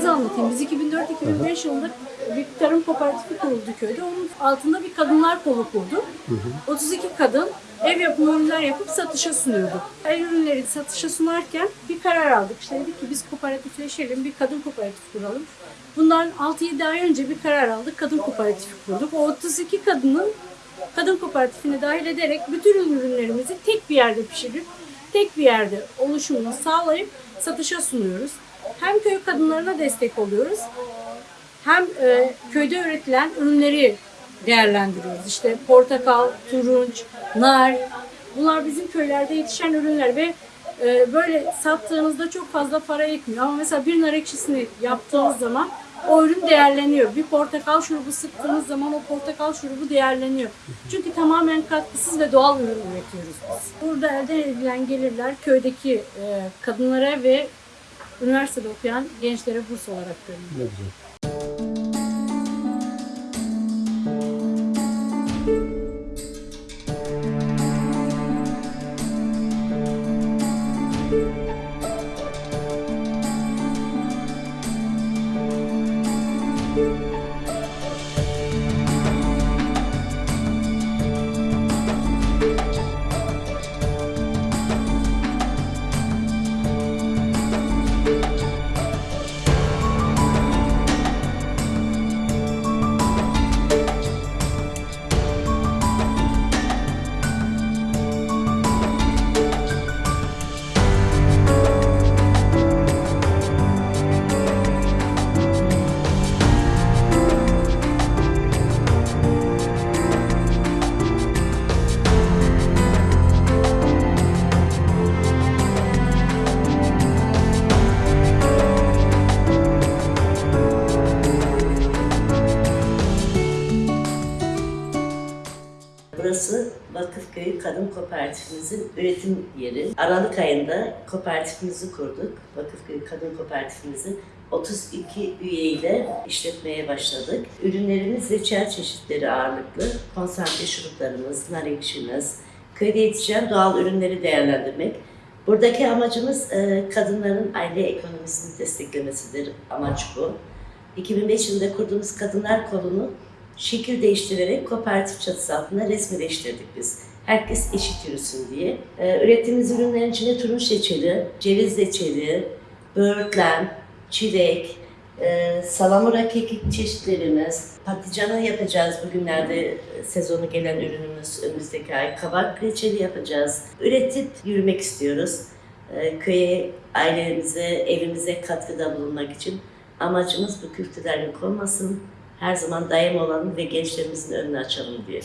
başladığımızı anlatayım. Biz 2004-2005 yılında bir tarım kooperatifi kuruldu köyde. Onun altında bir kadınlar kolu kurduk. 32 kadın ev yapımı ürünler yapıp satışa sunuyorduk. El ürünleri satışa sunarken bir karar aldık. İşte dedik ki biz kooperatifleşelim, bir kadın kooperatif kuralım. Bundan 6-7 ay önce bir karar aldık, kadın kooperatifi kurduk. O 32 kadının kadın kooperatifine dahil ederek bütün ürünlerimizi tek bir yerde pişirip tek bir yerde oluşumunu sağlayıp satışa sunuyoruz. Hem köy kadınlarına destek oluyoruz hem e, köyde üretilen ürünleri değerlendiriyoruz. İşte portakal, turunç, nar bunlar bizim köylerde yetişen ürünler ve e, böyle sattığınızda çok fazla para etmiyor. Ama mesela bir nar ekşisini yaptığınız zaman o ürün değerleniyor. Bir portakal şurubu sıktığınız zaman o portakal şurubu değerleniyor. Çünkü tamamen katkısız ve doğal ürün üretiyoruz biz. Burada elde edilen gelirler köydeki e, kadınlara ve üniversitede okuyan gençlere burs olarak veriliyor. Ne güzel. Burası Vakıfköy Kadın Kooperatifimizin üretim yeri. Aralık ayında kooperatifimizi kurduk. Vakıfköy Kadın Kooperatifimizi 32 üyeyle işletmeye başladık. Ürünlerimiz reçel çeşitleri ağırlıklı. Konsantre şuruplarımız, nar ekşimiz, köyde yetişen doğal ürünleri değerlendirmek. Buradaki amacımız e, kadınların aile ekonomisini desteklemesidir. Amaç bu. 2005 yılında kurduğumuz Kadınlar Kolunu şekil değiştirerek kooperatif çatısı altında resmileştirdik biz. Herkes eşit yürüsün diye. Ee, ürettiğimiz ürünlerin içinde turunç reçeli, ceviz reçeli, böğürtlen, çilek, e, salamura kekik çeşitlerimiz, patlıcanı yapacağız bugünlerde e, sezonu gelen ürünümüz önümüzdeki ay. Kabak reçeli yapacağız. Üretip yürümek istiyoruz. Ee, köye, ailemize, evimize katkıda bulunmak için amacımız bu kültürden yok olmasın her zaman daim olalım ve gençlerimizin önünü açalım diye.